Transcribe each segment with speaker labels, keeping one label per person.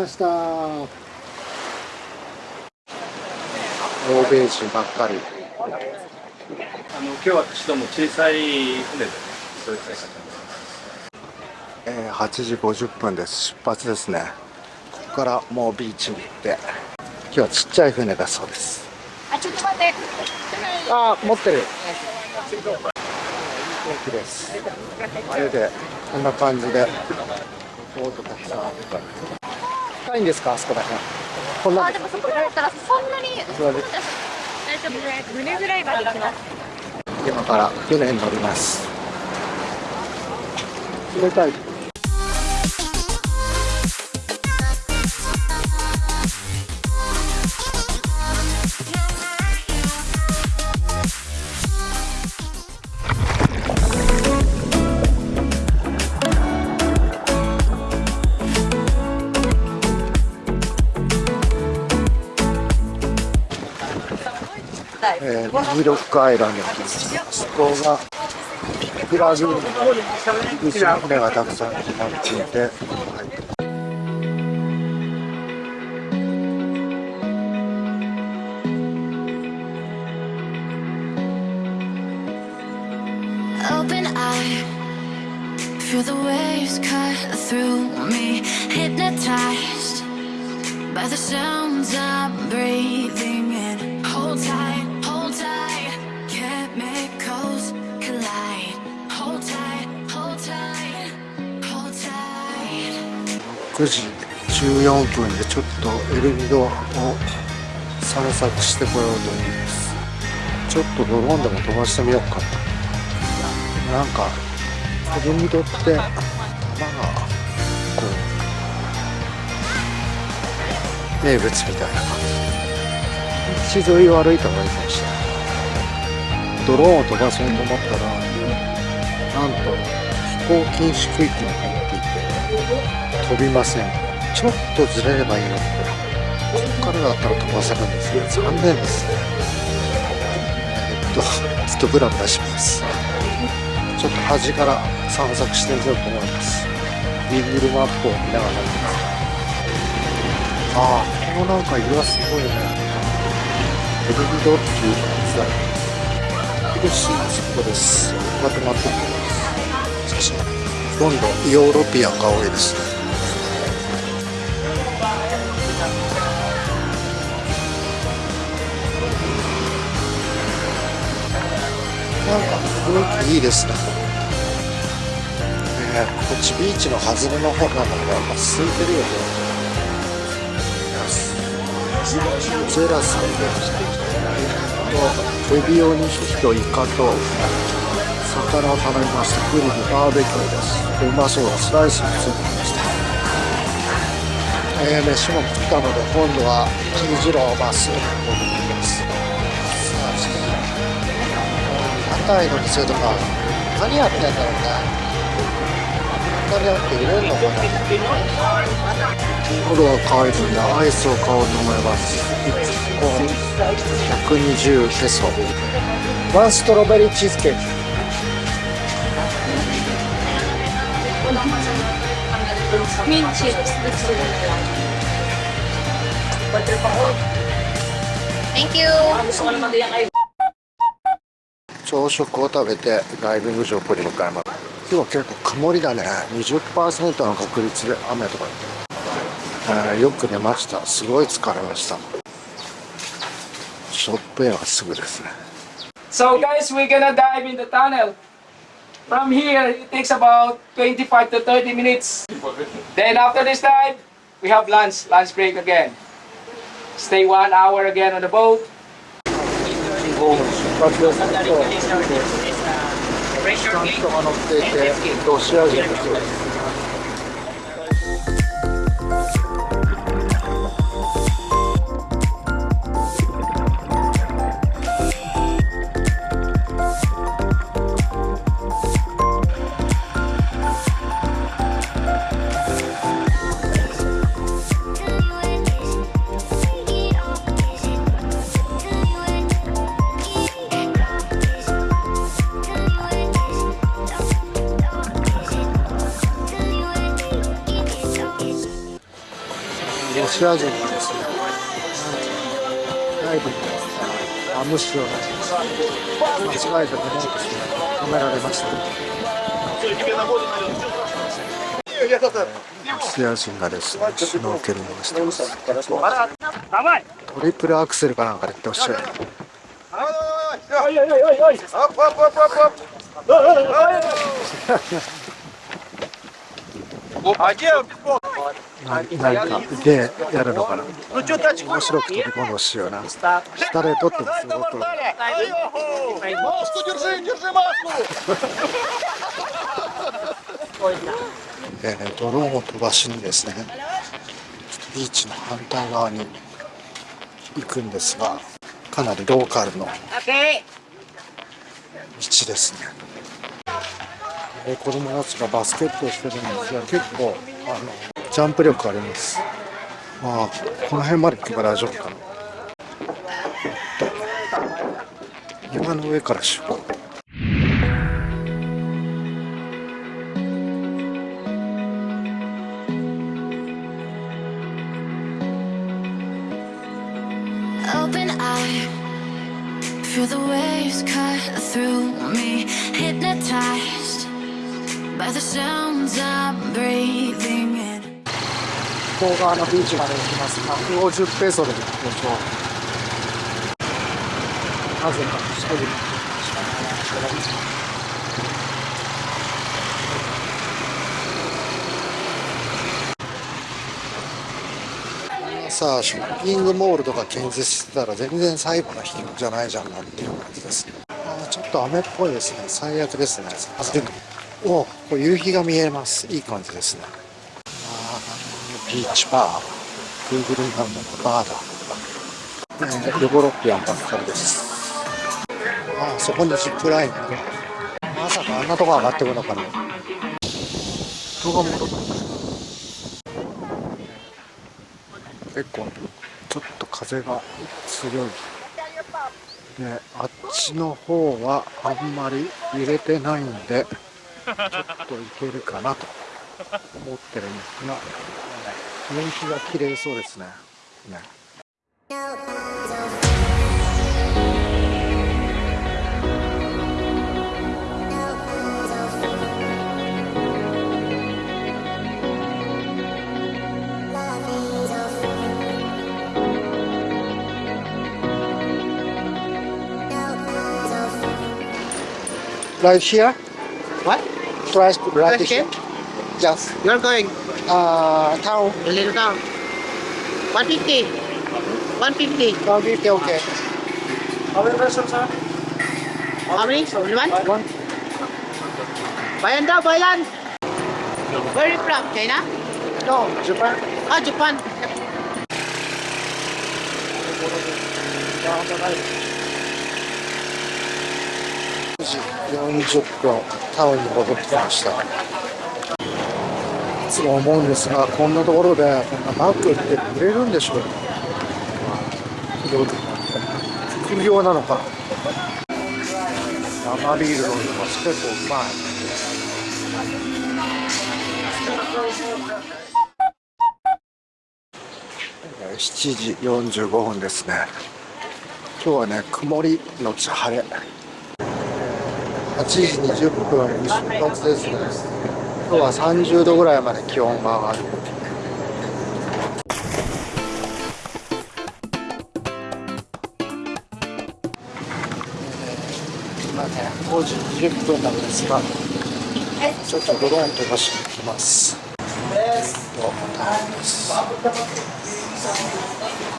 Speaker 1: ました。欧米人ばっかり。
Speaker 2: あの今日私ども小さい船でそういう使い方
Speaker 1: えー、8時50分です。出発ですね。ここからもうビーチに行って。今日はちっちゃい船だそうです。
Speaker 3: あちょっと待って。
Speaker 1: あ持ってる。いい天気です。それでこんな感じでボートたくさんあるから深いんですかあそこだけこんな
Speaker 3: あでもそこだったらそんなに大丈夫。です胸ぐらいまで行きます。
Speaker 1: 今から船に乗ります。冷たいえー、ミロックアイランド。そこがビッグラグーン、陸上の船がたくさん止まっていて、はい、
Speaker 4: Open eye, feel the waves cut through me. Hypnotized by the sounds I'm breathing in. Hold tight,
Speaker 1: 9時14分でちょっとエルミドを散策してこようと思います。ちょっとドローンでも飛ばしてみようかな。なんか、エルミドって玉がこう名物みたいな感じ道沿いを歩いた方がいいかもしれないドローンを飛ばそうと思ったらなんと飛行禁止区域に入っていて飛びません。ちょっとずれればいいの。にここからだったら飛ばせるんですけど残念ですね。えっとちょっとブラブラします。ちょっと端から散策してみようと思います。Google マップを見ながらああこのなんか色がすごいね。エルビドっていうやつだ広島そこです。まとまって。ます写真。ほとんどヨーロピアンが多いですね。なんか雰囲気いいですね。ねこっちビーチの外れの方なんだけどやっぱ空いてるよね。ゼラさんでとエビを2匹とイカと魚を頼みましたグリルバーベキューです。うまそうだスライスもついてきました。えー、飯も食ったので今度は金次郎まっす。ぐ屋台の店とか何やってんだろうね。こんなにあって入れんのかなアイスを買おうと思います1個120ペソ。ワンストロベリーチーズケーキ。
Speaker 3: ミンチです Thank you
Speaker 1: 朝食を食べてダイビング場こに向かいます今日は結構曇りだね20%の確率で雨とか、えーよく寝ましたすごい疲れましたショップへはすぐですね
Speaker 5: So guys, we're gonna dive in the tunnel. From here, it takes about 25 to 30 minutes. Then after this dive, we have lunch, lunch break again. Stay one hour again on the boat.
Speaker 1: 爆弾戦争をたくさんとが乗っていてロシア人だそうです。シア人がですね、ライブにマムシを間違えて飲もうとして止められました。シア人がですね、シュノーケリングをしてます。トリプルアクセルかなんかでってほしい。な何かでやるのかな面白く飛び込んでほしいよな下で撮ってもす。ごくえードローンを飛ばしにですねビーチの反対側に行くんですがかなりローカルの道ですねえ子供たちがバスケットをしてるんですが結構あのジャンプ力あります。まあこの辺まで行けば大丈夫かな。山の上からしよう
Speaker 4: Open eye, feel the waves cut through me. Hypnotized. By the sounds I'm breathing in.
Speaker 1: 向こう側のビーチまで行きます150ペソでご紹なぜか。一人しかさあショッピングモールとか建設してたら全然最後の日じゃないじゃんなっていう感じです。ねあーちょっと雨っぽいですね。最悪ですねおこれ夕日が見えます。いい感じですね。あービーチバー。Google なんだのバーだ、えー、ヨゴロッピアンばっかりです。あーそこにジップラインがまさかあんなとこ上がってくるのかな。人が戻った結構ちょっと風が強い。であっちの方はあんまり揺れてないんでちょっといけるかなと思ってるんですが夕日が綺麗そうですねね Right here?
Speaker 6: What?
Speaker 1: Right, right
Speaker 6: Right
Speaker 1: here?
Speaker 6: here?
Speaker 1: Yes.
Speaker 6: You're going
Speaker 1: Uh, town.
Speaker 6: a little down. 150. 150.
Speaker 1: Town 50, okay. How many persons, sir?
Speaker 6: How many? One?
Speaker 1: One.
Speaker 6: Bayan daw, bayan. Where are you from? China?
Speaker 1: No, Japan.
Speaker 6: Ah, Japan.
Speaker 1: 9時40分タウンに戻ってきました。いつも思うんですがこんなところでこんなバッグって売れるんでしょうか？副業なのか？生ビール飲んでます。結構うまい。え7時45分ですね。今日はね曇りのち晴れ。8時20分に出発です。ね今日は30度ぐらいまで気温が上がる。今ね5時20分なんですがちょっとドローン飛ばしていきます。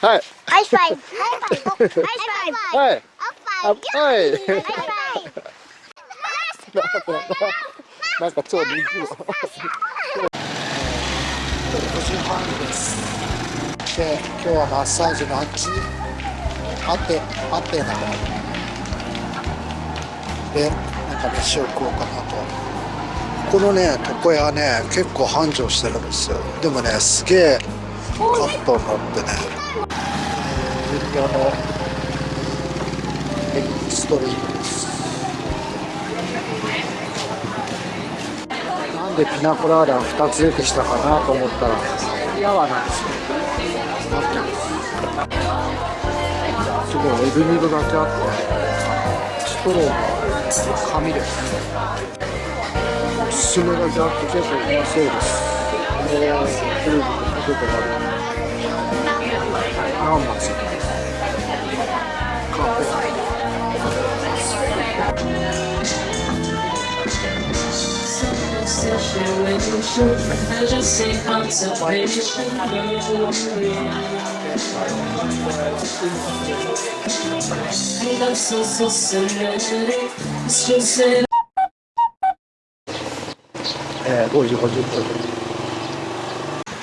Speaker 1: はい。
Speaker 7: ハイファイブハイファイブハイファイブ
Speaker 1: はい。
Speaker 7: おっぱい。
Speaker 1: はい
Speaker 7: ハイファイブ
Speaker 1: なんか超人気の時半ですで今日はマッサージのあっちアテアテナでなんか飯を食おうかなとこのね床屋ね結構繁盛してるんですよ。でもねすげえカットになってね。えーユリアのエクストリームでピナコラーダ2つ出てきたかなと思ったら。ヤワなんですよすごいエビミルだけあってストローが紙ですおすすめだけあって結構うまそうです。これテレビでポテトがある。何枚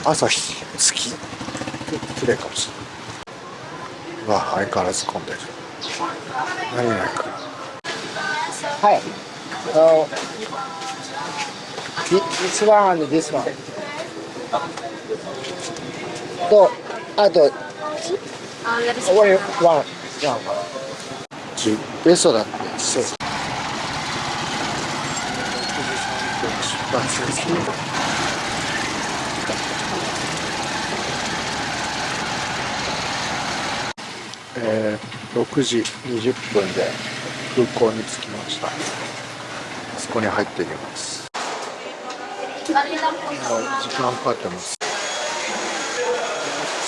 Speaker 1: 朝日月。きれかもしれないわ相変わらず混んではい this one and this one とあと only one one ベストだってそう出発ですえー、6時20分で空港に着きました。そこに入っていきます。時間かかってます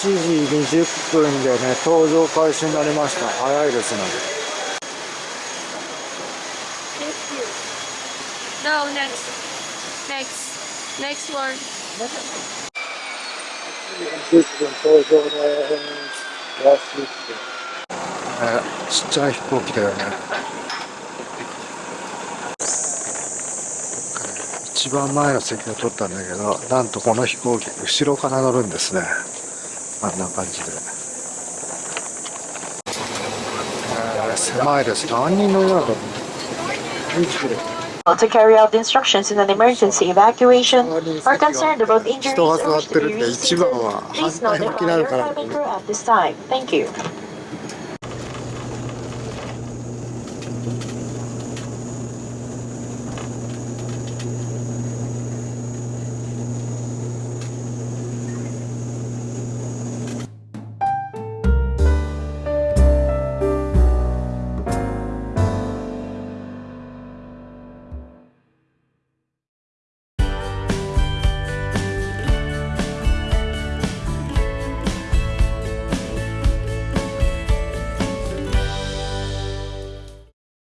Speaker 1: 7時20分でね搭乗開始になりました早いですね
Speaker 3: No, next. Next. Next one.
Speaker 1: 10分搭乗です安いってえーちっちゃい飛行機だよね一番前の席を取ったんだけどなんとこの飛行機後ろから乗るんですねあんな感じで、えー狭いです何人乗りなんだろう29
Speaker 8: to carry out the instructions in an emergency evacuation are concerned about injuries or
Speaker 1: 座っ
Speaker 8: wish
Speaker 1: て
Speaker 8: to
Speaker 1: る
Speaker 8: be received.
Speaker 1: 一番は
Speaker 8: Please note that
Speaker 1: な
Speaker 8: all
Speaker 1: る
Speaker 8: your
Speaker 1: から
Speaker 8: cabin crew at this time. Thank you.